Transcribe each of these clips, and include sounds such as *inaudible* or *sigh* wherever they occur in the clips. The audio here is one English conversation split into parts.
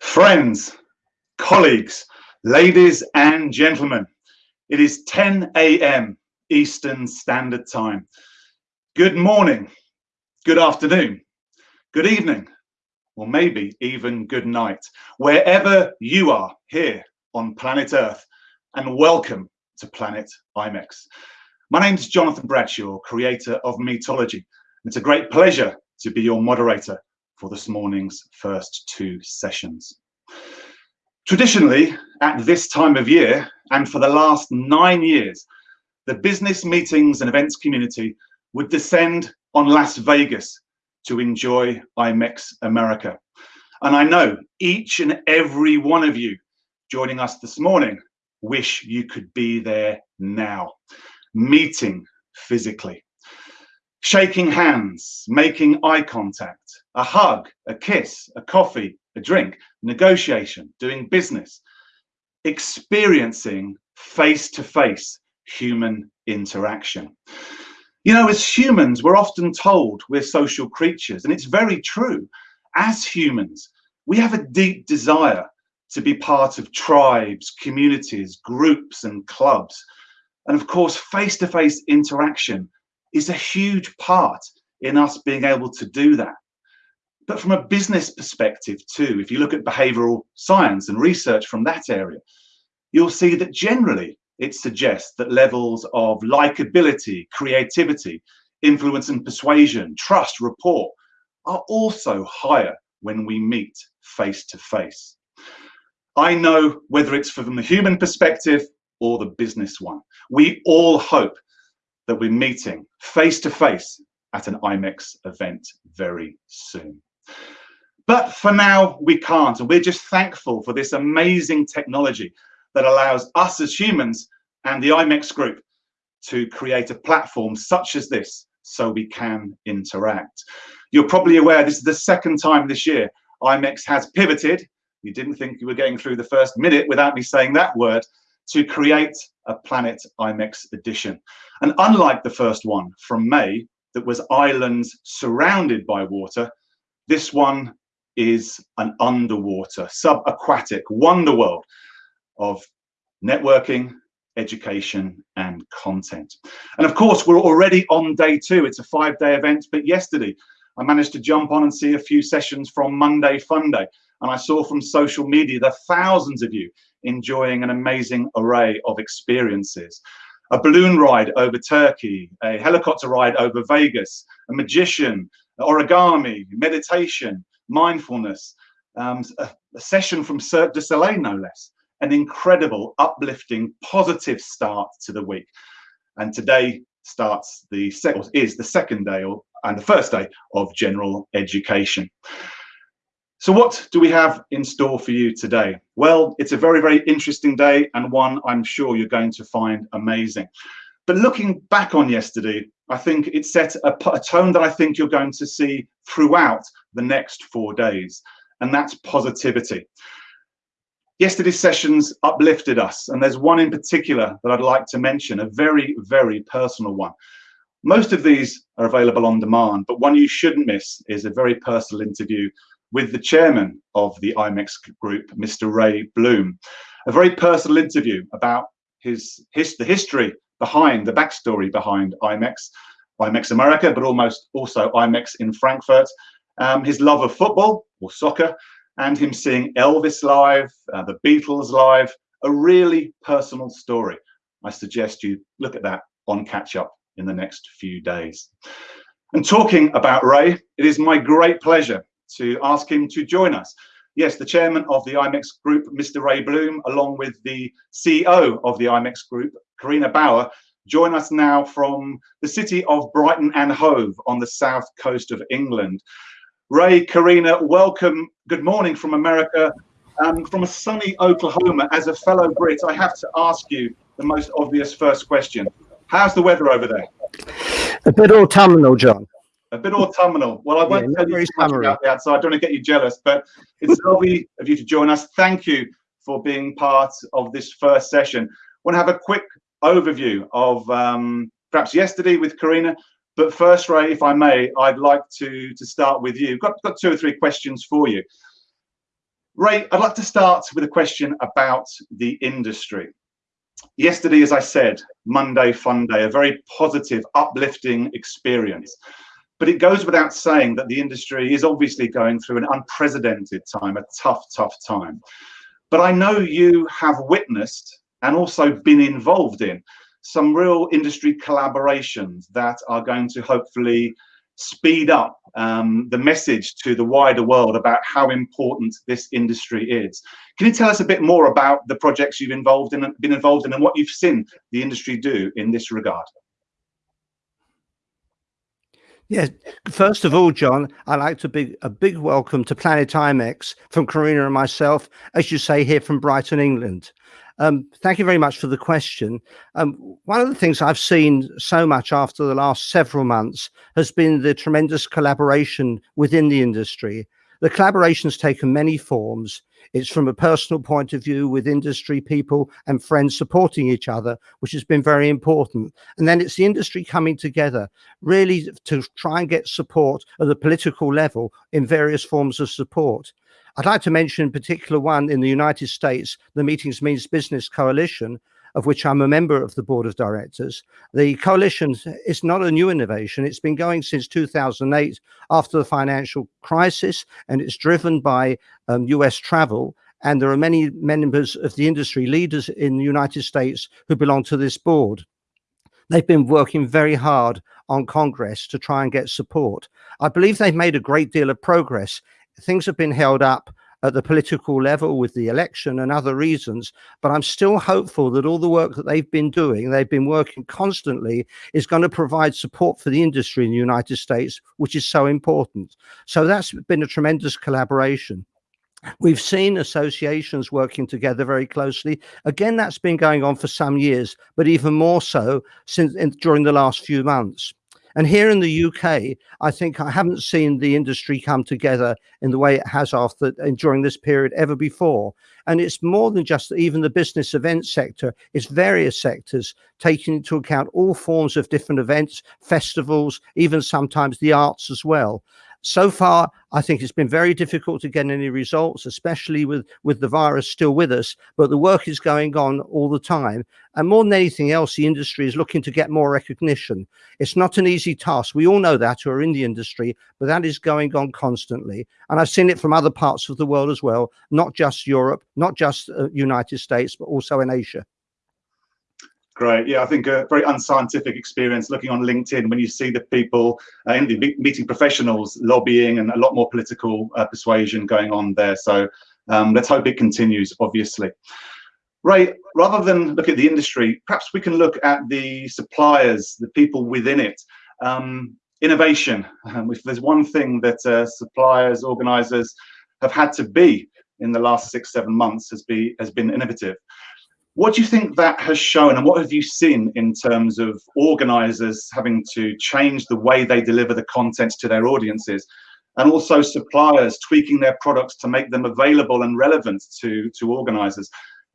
Friends, colleagues, ladies and gentlemen, it is 10 a.m. Eastern Standard Time. Good morning, good afternoon, good evening, or maybe even good night, wherever you are here on planet Earth, and welcome to Planet IMEX. My name is Jonathan Bradshaw, creator of Meetology. It's a great pleasure to be your moderator for this morning's first two sessions. Traditionally, at this time of year, and for the last nine years, the business meetings and events community would descend on Las Vegas to enjoy IMEX America. And I know each and every one of you joining us this morning wish you could be there now, meeting physically, shaking hands, making eye contact, a hug, a kiss, a coffee, a drink, negotiation, doing business, experiencing face to face human interaction. You know, as humans, we're often told we're social creatures, and it's very true. As humans, we have a deep desire to be part of tribes, communities, groups, and clubs. And of course, face to face interaction is a huge part in us being able to do that. But from a business perspective too, if you look at behavioral science and research from that area, you'll see that generally it suggests that levels of likability, creativity, influence and persuasion, trust, rapport are also higher when we meet face to face. I know whether it's from the human perspective or the business one, we all hope that we're meeting face to face at an IMEX event very soon. But for now, we can't. And we're just thankful for this amazing technology that allows us as humans and the IMEX group to create a platform such as this so we can interact. You're probably aware this is the second time this year IMEX has pivoted. You didn't think you were getting through the first minute without me saying that word to create a Planet IMEX edition. And unlike the first one from May, that was islands surrounded by water, this one is an underwater, subaquatic wonder world of networking, education, and content. And of course, we're already on day two. It's a five day event, but yesterday I managed to jump on and see a few sessions from Monday Fun Day. And I saw from social media the thousands of you enjoying an amazing array of experiences. A balloon ride over Turkey, a helicopter ride over Vegas, a magician, origami, meditation, mindfulness, um, a, a, session from Cirque du Soleil, no less. An incredible, uplifting, positive start to the week. And today starts the second is the second day or and the first day of general education. So what do we have in store for you today? Well, it's a very, very interesting day and one I'm sure you're going to find amazing. But looking back on yesterday, I think it set a, a, tone that I think you're going to see throughout the next four days, and that's positivity. Yesterday's sessions uplifted us, and there's one in particular that I'd like to mention, a very, very personal one. Most of these are available on demand, but one you shouldn't miss is a very personal interview with the chairman of the IMEX group, Mr. Ray Bloom. A very personal interview about his, his the history behind the backstory behind IMEX, IMEX America, but almost also IMEX in Frankfurt, um, his love of football or soccer, and him seeing Elvis live, uh, the Beatles live, a really personal story. I suggest you look at that on catch up in the next few days. And talking about Ray, it is my great pleasure to ask him to join us. Yes, the chairman of the IMEX group, Mr. Ray Bloom, along with the CEO of the IMEX group, Karina Bauer, join us now from the city of Brighton and Hove on the south coast of England. Ray, Karina, welcome. Good morning from America. Um, from a sunny Oklahoma, as a fellow Brit, I have to ask you the most obvious first question. How's the weather over there? A bit autumnal, John. A bit autumnal. Well, I won't yeah, tell you too much about that, so I don't want to get you jealous, but it's *laughs* lovely of you to join us. Thank you for being part of this first session. I want to have a quick overview of um, perhaps yesterday with Karina, but first, Ray, if I may, I'd like to, to start with you. Got, got two or three questions for you. Ray, I'd like to start with a question about the industry. Yesterday, as I said, Monday Fun Day, a very positive, uplifting experience. But it goes without saying that the industry is obviously going through an unprecedented time, a tough, tough time. But I know you have witnessed and also been involved in some real industry collaborations that are going to hopefully speed up um, the message to the wider world about how important this industry is. Can you tell us a bit more about the projects you've involved in, been involved in and what you've seen the industry do in this regard? Yeah, first of all, John, I'd like to big a big welcome to Planet IMEX from Karina and myself, as you say, here from Brighton, England. Um, thank you very much for the question. Um, one of the things I've seen so much after the last several months has been the tremendous collaboration within the industry. The collaboration's taken many forms. It's from a personal point of view with industry people and friends supporting each other, which has been very important. And then it's the industry coming together really to try and get support at the political level in various forms of support. I'd like to mention in particular one in the United States, the Meetings Means Business Coalition, of which I'm a member of the board of directors. The coalition is not a new innovation. It's been going since 2008 after the financial crisis, and it's driven by um, US travel. And there are many members of the industry leaders in the United States who belong to this board. They've been working very hard on Congress to try and get support. I believe they've made a great deal of progress things have been held up at the political level with the election and other reasons, but I'm still hopeful that all the work that they've been doing, they've been working constantly, is going to provide support for the industry in the United States, which is so important. So that's been a tremendous collaboration. We've seen associations working together very closely. Again, that's been going on for some years, but even more so since in, during the last few months. And here in the UK, I think I haven't seen the industry come together in the way it has after during this period ever before. And it's more than just even the business event sector, it's various sectors taking into account all forms of different events, festivals, even sometimes the arts as well so far, I think it's been very difficult to get any results, especially with, with the virus still with us, but the work is going on all the time. And more than anything else, the industry is looking to get more recognition. It's not an easy task. We all know that who are in the industry, but that is going on constantly. And I've seen it from other parts of the world as well, not just Europe, not just uh, United States, but also in Asia. Great. Yeah, I think a very unscientific experience looking on LinkedIn when you see the people uh, in the meeting professionals lobbying and a lot more political uh, persuasion going on there. So um, let's hope it continues, obviously. Ray, rather than look at the industry, perhaps we can look at the suppliers, the people within it. Um, innovation. Um, if there's one thing that uh, suppliers, organizers have had to be in the last six, seven months has, be, has been innovative. What do you think that has shown, and what have you seen in terms of organizers having to change the way they deliver the content to their audiences, and also suppliers tweaking their products to make them available and relevant to, to organizers?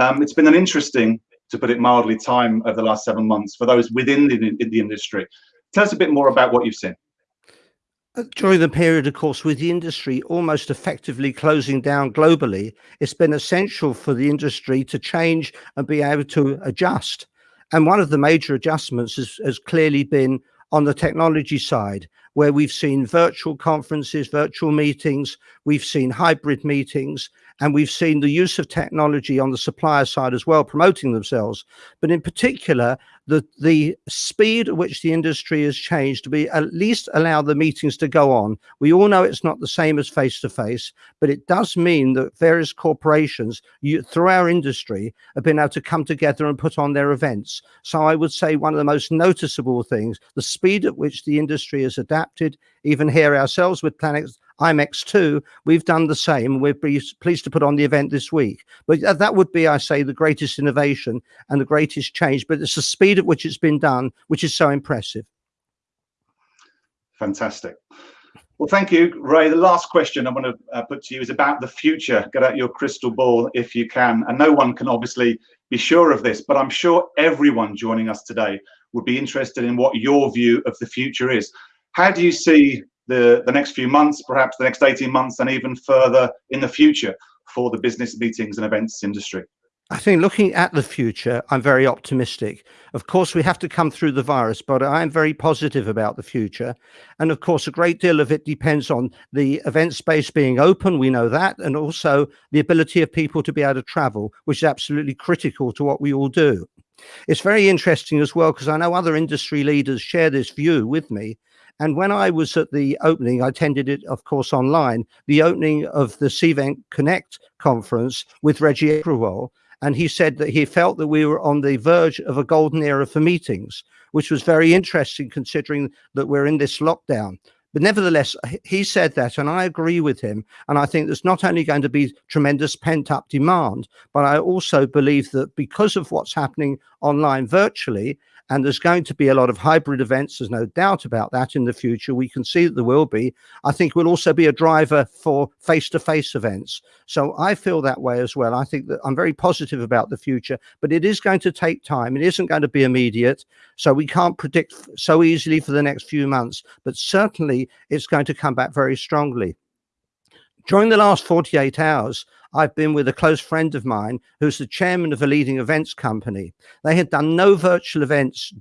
Um, it's been an interesting, to put it mildly, time over the last seven months for those within the, the industry. Tell us a bit more about what you've seen. Uh, during the period, of course, with the industry almost effectively closing down globally, it's been essential for the industry to change and be able to adjust. And one of the major adjustments has, has clearly been on the technology side, where we've seen virtual conferences, virtual meetings, we've seen hybrid meetings, and we've seen the use of technology on the supplier side as well, promoting themselves. But in particular, the, the speed at which the industry has changed to be at least allow the meetings to go on. We all know it's not the same as face to face, but it does mean that various corporations you, through our industry have been able to come together and put on their events. So I would say one of the most noticeable things, the speed at which the industry has adapted, even here ourselves with Planet IMEX2, we've done the same. We're pleased to put on the event this week. But that would be, I say, the greatest innovation and the greatest change. But it's the speed at which it's been done, which is so impressive. Fantastic. Well, thank you, Ray. The last question I want to uh, put to you is about the future. Get out your crystal ball if you can. And no one can obviously be sure of this, but I'm sure everyone joining us today would be interested in what your view of the future is. How do you see the, the next few months, perhaps the next 18 months, and even further in the future for the business meetings and events industry? I think looking at the future, I'm very optimistic. Of course, we have to come through the virus, but I am very positive about the future. And of course, a great deal of it depends on the event space being open. We know that. And also the ability of people to be able to travel, which is absolutely critical to what we all do. It's very interesting as well, because I know other industry leaders share this view with me. And when I was at the opening, I attended it, of course, online, the opening of the CVent Connect conference with Reggie Aggarwal and he said that he felt that we were on the verge of a golden era for meetings, which was very interesting considering that we're in this lockdown. But nevertheless, he said that, and I agree with him. And I think there's not only going to be tremendous pent up demand, but I also believe that because of what's happening online virtually, and there's going to be a lot of hybrid events. There's no doubt about that in the future. We can see that there will be. I think will also be a driver for face to face events. So I feel that way as well. I think that I'm very positive about the future, but it is going to take time. It isn't going to be immediate. So we can't predict so easily for the next few months, but certainly it's going to come back very strongly. During the last 48 hours, I've been with a close friend of mine who's the chairman of a leading events company. They had done no virtual events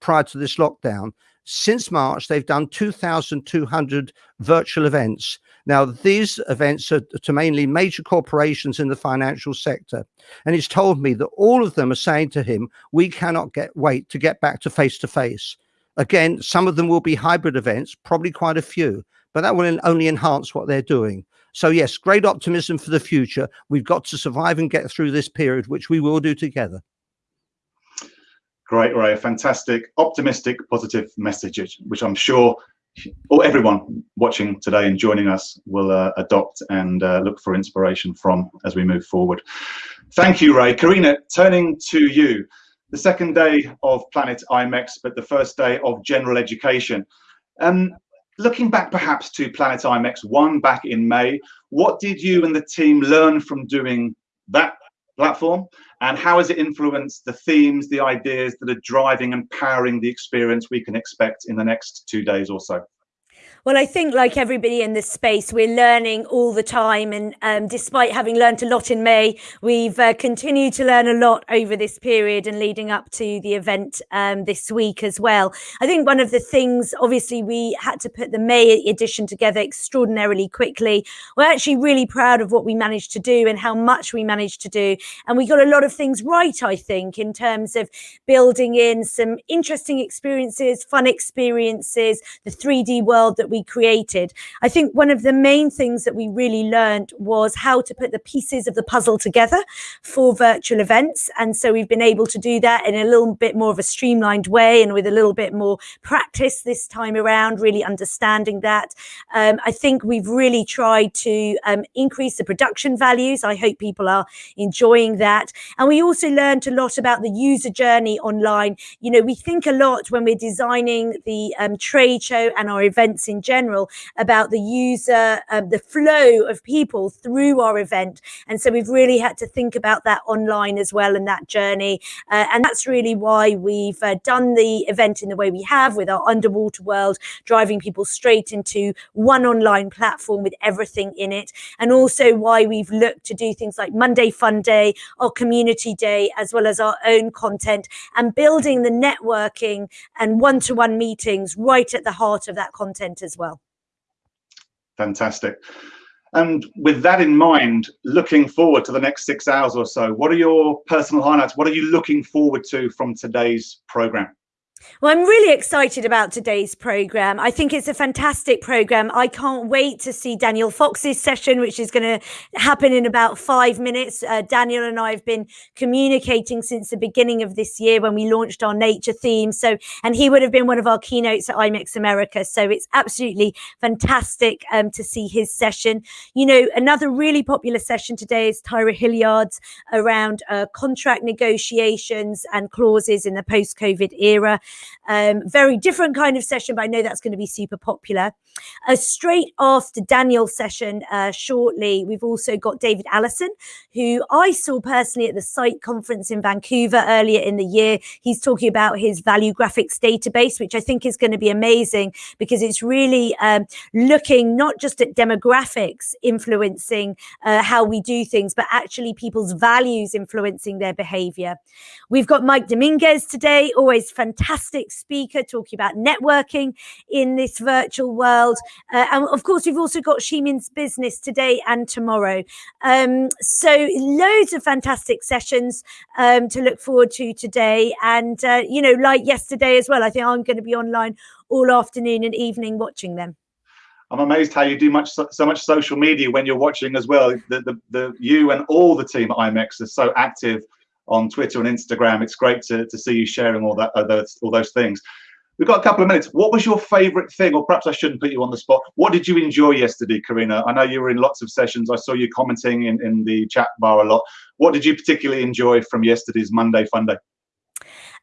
prior to this lockdown. Since March, they've done 2,200 virtual events. Now, these events are to mainly major corporations in the financial sector. And he's told me that all of them are saying to him, we cannot get wait to get back to face to face. Again, some of them will be hybrid events, probably quite a few, but that will only enhance what they're doing. So yes, great optimism for the future. We've got to survive and get through this period, which we will do together. Great, Ray. Fantastic, optimistic, positive message, which I'm sure or everyone watching today and joining us will uh, adopt and uh, look for inspiration from as we move forward. Thank you, Ray. Karina, turning to you. The second day of Planet IMEX, but the first day of general education. Um, looking back perhaps to Planet IMEX 1 back in May, what did you and the team learn from doing that platform? And how has it influenced the themes, the ideas that are driving and powering the experience we can expect in the next two days or so? Well, I think like everybody in this space, we're learning all the time. And um, despite having learned a lot in May, we've uh, continued to learn a lot over this period and leading up to the event um, this week as well. I think one of the things, obviously, we had to put the May edition together extraordinarily quickly. We're actually really proud of what we managed to do and how much we managed to do. And we got a lot of things right, I think, in terms of building in some interesting experiences, fun experiences, the 3D world that we we created. I think one of the main things that we really learned was how to put the pieces of the puzzle together for virtual events. And so we've been able to do that in a little bit more of a streamlined way and with a little bit more practice this time around, really understanding that. Um, I think we've really tried to um, increase the production values. I hope people are enjoying that. And we also learned a lot about the user journey online. You know, we think a lot when we're designing the um, trade show and our events in general about the user, um, the flow of people through our event. And so we've really had to think about that online as well and that journey. Uh, and that's really why we've uh, done the event in the way we have with our underwater world, driving people straight into one online platform with everything in it. And also why we've looked to do things like Monday Fun Day, our community day, as well as our own content and building the networking and one-to-one -one meetings right at the heart of that content as well. Fantastic. And with that in mind, looking forward to the next six hours or so, what are your personal highlights? What are you looking forward to from today's program? Well, I'm really excited about today's program. I think it's a fantastic program. I can't wait to see Daniel Fox's session, which is going to happen in about five minutes. Uh, Daniel and I have been communicating since the beginning of this year when we launched our nature theme. So, and he would have been one of our keynotes at IMEX America. So it's absolutely fantastic um, to see his session. You know, another really popular session today is Tyra Hilliard's around uh, contract negotiations and clauses in the post-COVID era. Um, very different kind of session, but I know that's going to be super popular. Uh, straight after Daniel's session, uh, shortly, we've also got David Allison, who I saw personally at the site conference in Vancouver earlier in the year. He's talking about his Valuegraphics database, which I think is going to be amazing because it's really um, looking not just at demographics influencing uh, how we do things, but actually people's values influencing their behavior. We've got Mike Dominguez today, always fantastic speaker, talking about networking in this virtual world. Uh, and of course, we've also got She Means Business today and tomorrow. Um, so loads of fantastic sessions um, to look forward to today. And, uh, you know, like yesterday as well, I think I'm going to be online all afternoon and evening watching them. I'm amazed how you do much so, much social media when you're watching as well. The, the, the you and all the team at IMEX are so active on Twitter and Instagram. It's great to, to see you sharing all that all those, all those things. We've got a couple of minutes. What was your favorite thing, or perhaps I shouldn't put you on the spot? What did you enjoy yesterday, Karina? I know you were in lots of sessions. I saw you commenting in, in the chat bar a lot. What did you particularly enjoy from yesterday's Monday Fun Day?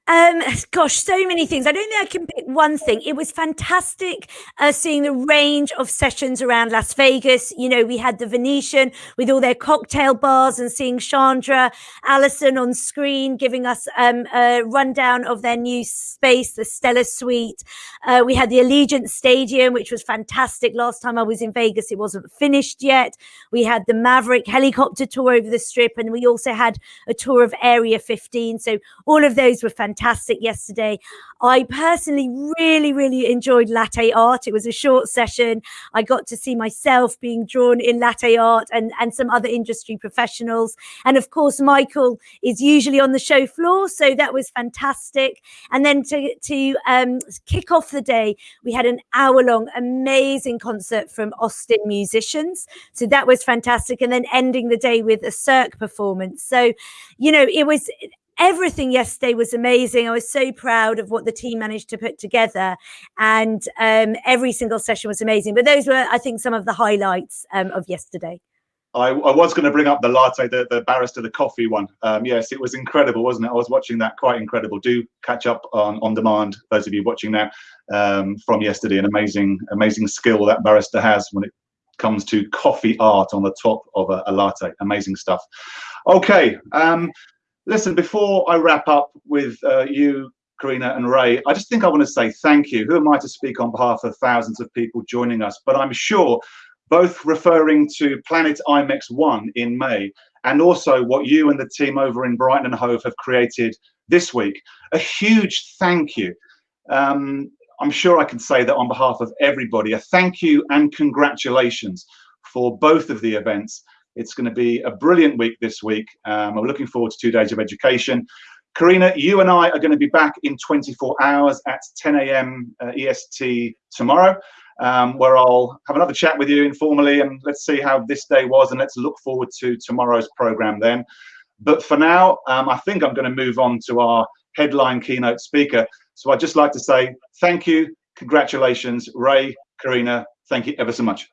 Um, *sighs* gosh, so many things. I don't think I can pick one thing. It was fantastic uh, seeing the range of sessions around Las Vegas. You know, we had the Venetian with all their cocktail bars and seeing Chandra Allison on screen giving us um, a rundown of their new space, the Stella Suite. Uh, we had the Allegiant Stadium, which was fantastic. Last time I was in Vegas, it wasn't finished yet. We had the Maverick helicopter tour over the strip, and we also had a tour of Area 15. So all of those were fantastic fantastic yesterday. I personally really, really enjoyed latte art. It was a short session. I got to see myself being drawn in latte art and, and some other industry professionals. And of course, Michael is usually on the show floor. So that was fantastic. And then to, to um, kick off the day, we had an hour long amazing concert from Austin musicians. So that was fantastic. And then ending the day with a Cirque performance. So, you know, it was everything yesterday was amazing. I was so proud of what the team managed to put together, and um, every single session was amazing. But those were, I think, some of the highlights um, of yesterday. I, I, was going to bring up the latte, the, the barista, the coffee one. Um, yes, it was incredible, wasn't it? I was watching that, quite incredible. Do catch up on on demand, those of you watching now um, from yesterday. An amazing, amazing skill that barrister has when it comes to coffee art on the top of a, a latte. Amazing stuff. Okay, um, listen, before I wrap up with uh, you, Karina and Ray, I just think I want to say thank you. Who am I to speak on behalf of thousands of people joining us? But I'm sure both referring to Planet IMEX 1 in May and also what you and the team over in Brighton and Hove have created this week. A huge thank you. Um, I'm sure I can say that on behalf of everybody, a thank you and congratulations for both of the events. It's going to be a brilliant week this week. Um, I'm looking forward to two days of education. Karina, you and I are going to be back in 24 hours at 10 a.m. Uh, EST tomorrow, um, where I'll have another chat with you informally and let's see how this day was and let's look forward to tomorrow's program then. But for now, um, I think I'm going to move on to our headline keynote speaker. So I'd just like to say thank you, congratulations, Ray, Karina, thank you ever so much.